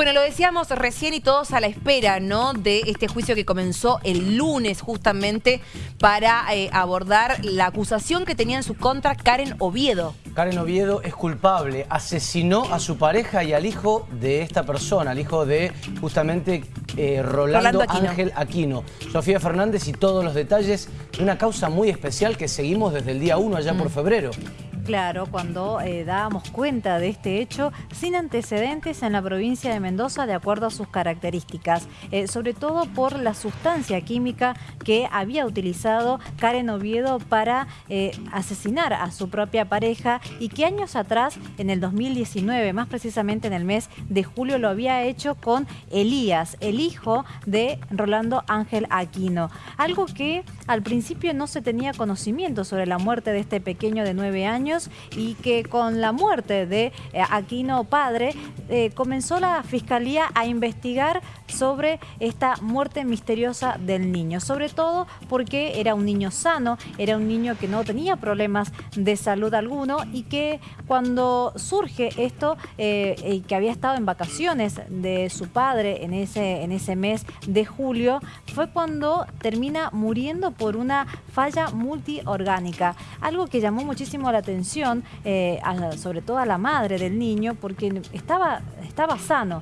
Bueno, lo decíamos recién y todos a la espera, ¿no? De este juicio que comenzó el lunes justamente para eh, abordar la acusación que tenía en su contra Karen Oviedo. Karen Oviedo es culpable, asesinó a su pareja y al hijo de esta persona, al hijo de justamente eh, Rolando, Ángel Aquino. Sofía Fernández y todos los detalles de una causa muy especial que seguimos desde el día 1 allá por mm. febrero. Claro, cuando eh, dábamos cuenta de este hecho sin antecedentes en la provincia de Mendoza de acuerdo a sus características, eh, sobre todo por la sustancia química que había utilizado Karen Oviedo para eh, asesinar a su propia pareja y que años atrás, en el 2019, más precisamente en el mes de julio, lo había hecho con Elías, el hijo de Rolando Ángel Aquino. Algo que al principio no se tenía conocimiento sobre la muerte de este pequeño de nueve años y que con la muerte de eh, Aquino Padre eh, comenzó la Fiscalía a investigar sobre esta muerte misteriosa del niño, sobre todo porque era un niño sano, era un niño que no tenía problemas de salud alguno y que cuando surge esto, eh, que había estado en vacaciones de su padre en ese, en ese mes de julio, fue cuando termina muriendo por una falla multiorgánica, algo que llamó muchísimo la atención eh, sobre todo a la madre del niño, porque estaba, estaba sano.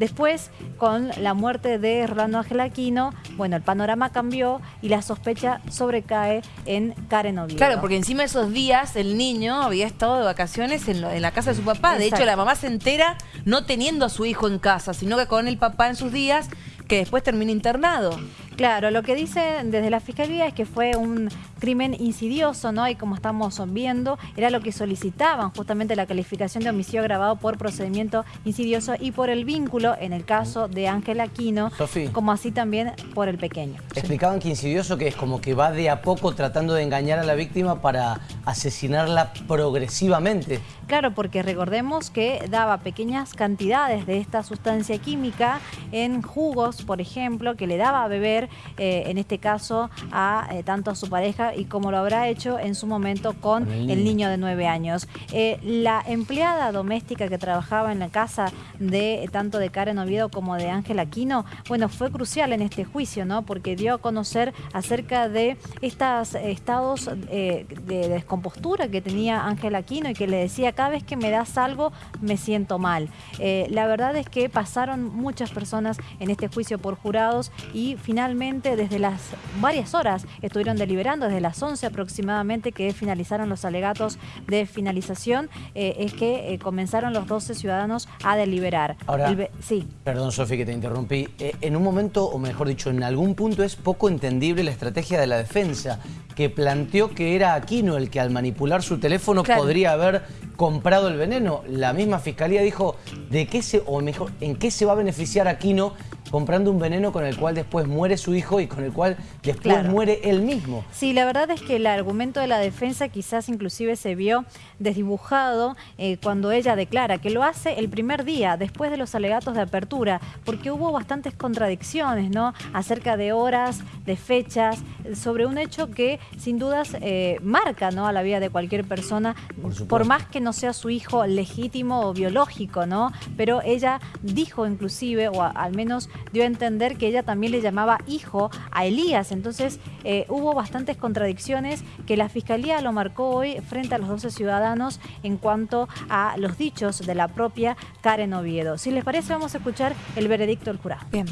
Después, con la muerte de Rolando Ángel Aquino, bueno, el panorama cambió y la sospecha sobrecae en Karen Oviedo. Claro, porque encima de esos días el niño había estado de vacaciones en, la casa de su papá. De hecho, la mamá se entera no teniendo a su hijo en casa, sino que con el papá en sus días, que después termina internado. Claro, lo que dicen desde la Fiscalía es que fue un crimen insidioso, ¿no? Y como estamos viendo, era lo que solicitaban justamente la calificación de homicidio agravado por procedimiento insidioso y por el vínculo, en el caso de Ángel Aquino, como así también por el pequeño. Explicaban que insidioso que es como que va de a poco tratando de engañar a la víctima para asesinarla progresivamente. Claro, porque recordemos que daba pequeñas cantidades de esta sustancia química en jugos, por ejemplo, que le daba a beber eh, en este caso, a eh, tanto a su pareja y como lo habrá hecho en su momento con el niño, de nueve años. Eh, la empleada doméstica que trabajaba en la casa de tanto de Karen Oviedo como de Ángel Aquino, bueno, fue crucial en este juicio, ¿no? Porque dio a conocer acerca de estos estados de descompostura que tenía Ángel Aquino y que le decía, cada vez que me das algo, me siento mal. la verdad es que pasaron muchas personas en este juicio por jurados y finalmente desde las varias horas estuvieron deliberando, desde las 11 aproximadamente que finalizaron los alegatos de finalización, eh, es que eh, comenzaron los 12 ciudadanos a deliberar. Ahora, sí. perdón Sofi que te interrumpí, eh, en un momento, o mejor dicho, en algún punto es poco entendible la estrategia de la defensa, que planteó que era Aquino el que al manipular su teléfono podría haber comprado el veneno. La misma fiscalía dijo, ¿de qué se, o mejor, ¿en qué se va a beneficiar Aquino comprando un veneno con el cual después muere su hijo y con el cual después muere él mismo. Sí, la verdad es que el argumento de la defensa quizás inclusive se vio desdibujado eh, cuando ella declara que lo hace el primer día, después de los alegatos de apertura, porque hubo bastantes contradicciones, ¿no? Acerca de horas, de fechas, sobre un hecho que sin dudas eh, marca, ¿no? A la vida de cualquier persona, por, por más que no sea su hijo legítimo o biológico, ¿no? Pero ella dijo inclusive, o al menos dio a entender que ella también le llamaba hijo a Elías. Entonces eh, hubo bastantes contradicciones que la Fiscalía lo marcó hoy frente a los 12 ciudadanos en cuanto a los dichos de la propia Karen Oviedo. Si les parece, vamos a escuchar el veredicto del jurado. Bien.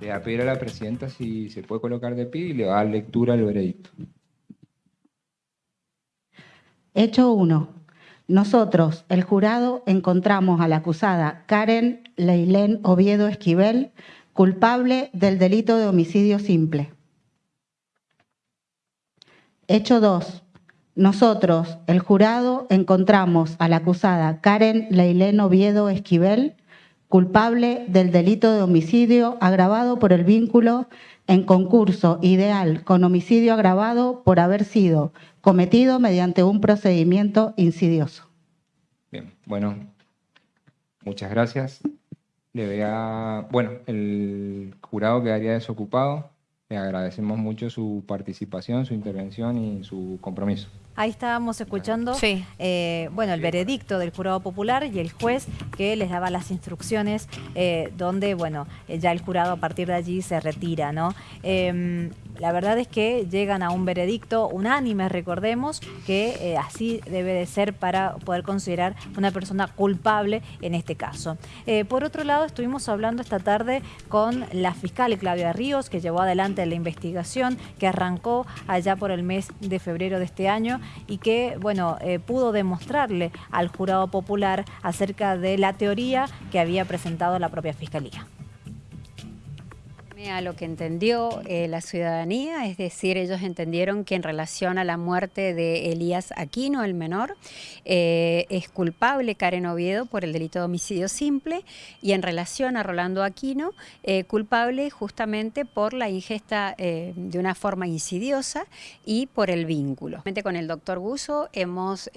Le va a pedir a la presidenta si se puede colocar de pie y le va a dar lectura al veredicto. Hecho 1. Nosotros, el jurado, encontramos a la acusada Karen Leilén Oviedo Esquivel culpable del delito de homicidio simple. Hecho 2. Nosotros, el jurado, encontramos a la acusada Karen Leilén Oviedo Esquivel culpable del delito de homicidio agravado por el vínculo en concurso ideal con homicidio agravado por haber sido cometido mediante un procedimiento insidioso. Bien, bueno, muchas gracias. Le vea, bueno, el jurado quedaría desocupado. Le agradecemos mucho su participación, su intervención y su compromiso. Ahí estábamos escuchando, eh, bueno, el veredicto del jurado popular y el juez que les daba las instrucciones eh, donde, bueno, ya el jurado a partir de allí se retira, ¿no? Em, la verdad es que llegan a un veredicto unánime, recordemos, que eh, así debe de ser para poder considerar una persona culpable en este caso. por otro lado, estuvimos hablando esta tarde con la fiscal Claudia Ríos, que llevó adelante la investigación que arrancó allá por el mes de febrero de este año y que, bueno, eh, pudo demostrarle al jurado popular acerca de la teoría que había presentado la propia Fiscalía a lo que entendió eh, la ciudadanía, es decir, ellos entendieron que en relación a la muerte de Elías Aquino, el menor, eh, es culpable Karen Oviedo por el delito de homicidio simple y en relación a Rolando Aquino, eh, culpable justamente por la ingesta de una forma insidiosa y por el vínculo. Con el doctor Buzo hemos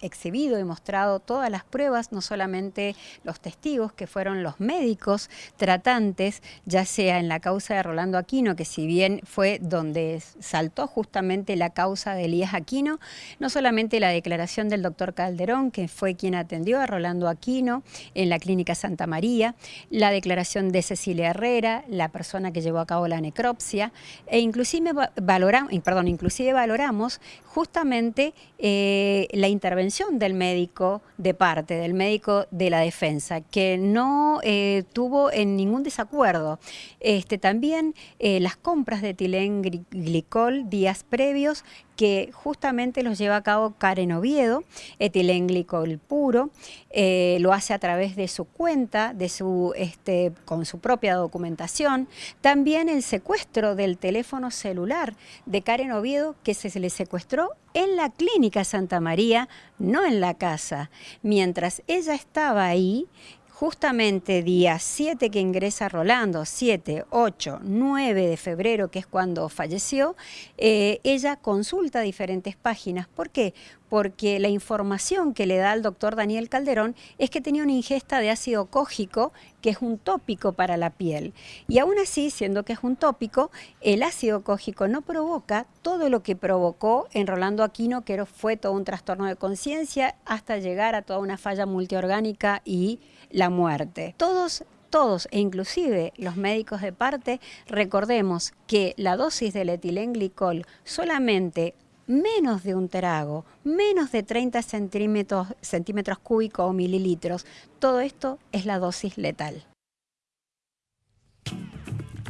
exhibido y mostrado todas las pruebas, no solamente los testigos que fueron los médicos tratantes, ya sea en la causa de Rolando Aquino, que si bien fue donde saltó justamente la causa de Elías Aquino, no solamente la declaración del doctor Calderón, que fue quien atendió a Rolando Aquino en la clínica Santa María, la declaración de Cecilia Herrera, la persona que llevó a cabo la necropsia, e inclusive valoramos, perdón, inclusive valoramos justamente eh, la intervención del médico de parte, del médico de la defensa, que no eh, tuvo en ningún desacuerdo. Este, también eh, las compras de etilenglicol días previos que justamente los lleva a cabo Karen Oviedo, etilenglicol puro, eh, lo hace a través de su cuenta, de su, este, con su propia documentación. También el secuestro del teléfono celular de Karen Oviedo, que se le secuestró en la clínica Santa María, no en la casa. Mientras ella estaba ahí, justamente día 7 que ingresa Rolando, 7, 8, 9 de febrero, que es cuando falleció, eh, ella consulta diferentes páginas. ¿Por qué? Porque la información que le da al doctor Daniel Calderón es que tenía una ingesta de ácido cógico, que es un tópico para la piel. Y aún así, siendo que es un tópico, el ácido cógico no provoca todo lo que provocó en Rolando Aquino, que fue todo un trastorno de conciencia, hasta llegar a toda una falla multiorgánica y la muerte. Todos todos, e inclusive los médicos de parte, recordemos que la dosis del etilenglicol solamente menos de un trago, menos de 30 centímetros, centímetros cúbicos o mililitros, todo esto es la dosis letal.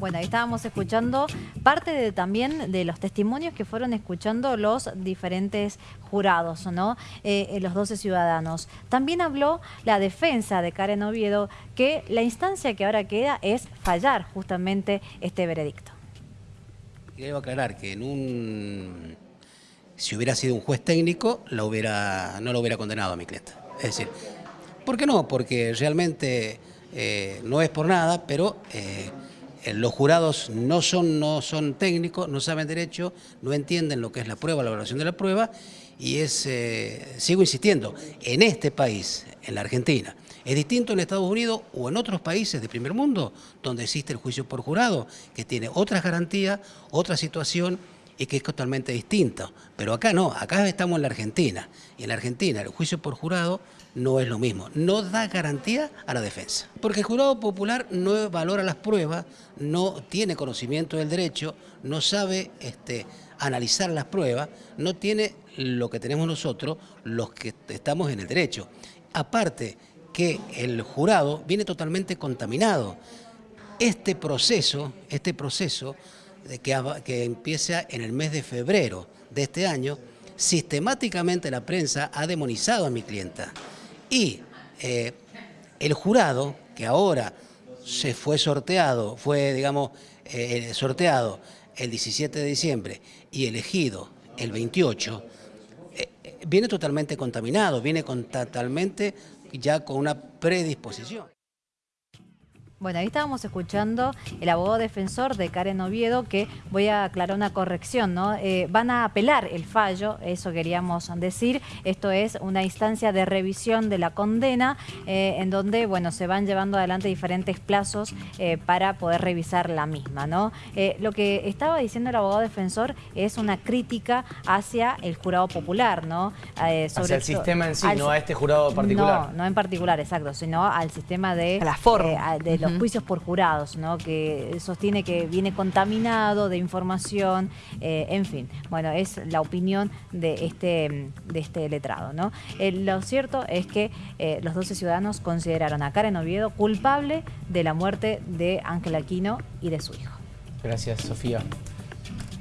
Bueno, ahí estábamos escuchando parte de, también de los testimonios que fueron escuchando los diferentes jurados, ¿no? Eh, eh, los 12 ciudadanos. También habló la defensa de Karen Oviedo que la instancia que ahora queda es fallar justamente este veredicto. Quiero aclarar que en un... Si hubiera sido un juez técnico, la hubiera, no lo hubiera condenado a mi clienta. Es decir, ¿por qué no? Porque realmente eh, no es por nada, pero eh, los jurados no son, no son técnicos, no saben derecho, no entienden lo que es la prueba, la evaluación de la prueba, y es, eh, sigo insistiendo, en este país, en la Argentina, es distinto en Estados Unidos o en otros países de primer mundo, donde existe el juicio por jurado, que tiene otras garantías, otra situación y que es totalmente distinto. Pero acá no, acá estamos en la Argentina, y en la Argentina el juicio por jurado no es lo mismo, no da garantía a la defensa. Porque el jurado popular no valora las pruebas, no tiene conocimiento del derecho, no sabe este, analizar las pruebas, no tiene lo que tenemos nosotros, los que estamos en el derecho. Aparte que el jurado viene totalmente contaminado. Este proceso, este proceso que, que empieza en el mes de febrero de este año, sistemáticamente la prensa ha demonizado a mi clienta. Y eh, el jurado, que ahora se fue sorteado, fue, digamos, eh, sorteado el 17 de diciembre y elegido el 28, eh, viene totalmente contaminado, viene totalmente ya con una predisposición. Bueno, ahí estábamos escuchando el abogado defensor de Karen Oviedo, que voy a aclarar una corrección, ¿no? Eh, van a apelar el fallo, eso queríamos decir. Esto es una instancia de revisión de la condena, eh, en donde, bueno, se van llevando adelante diferentes plazos eh, para poder revisar la misma, ¿no? lo que estaba diciendo el abogado defensor es una crítica hacia el jurado popular, ¿no? sobre hacia el sistema en sí, no a este jurado particular. No, no en particular, exacto, sino al sistema de, la forma. de los juicios por jurados, ¿no? que sostiene que viene contaminado de información, eh, en fin. Bueno, es la opinión de este, de este letrado. ¿no? Eh, lo cierto es que eh, los 12 ciudadanos consideraron a Karen Oviedo culpable de la muerte de Ángel Aquino y de su hijo. Gracias, Sofía.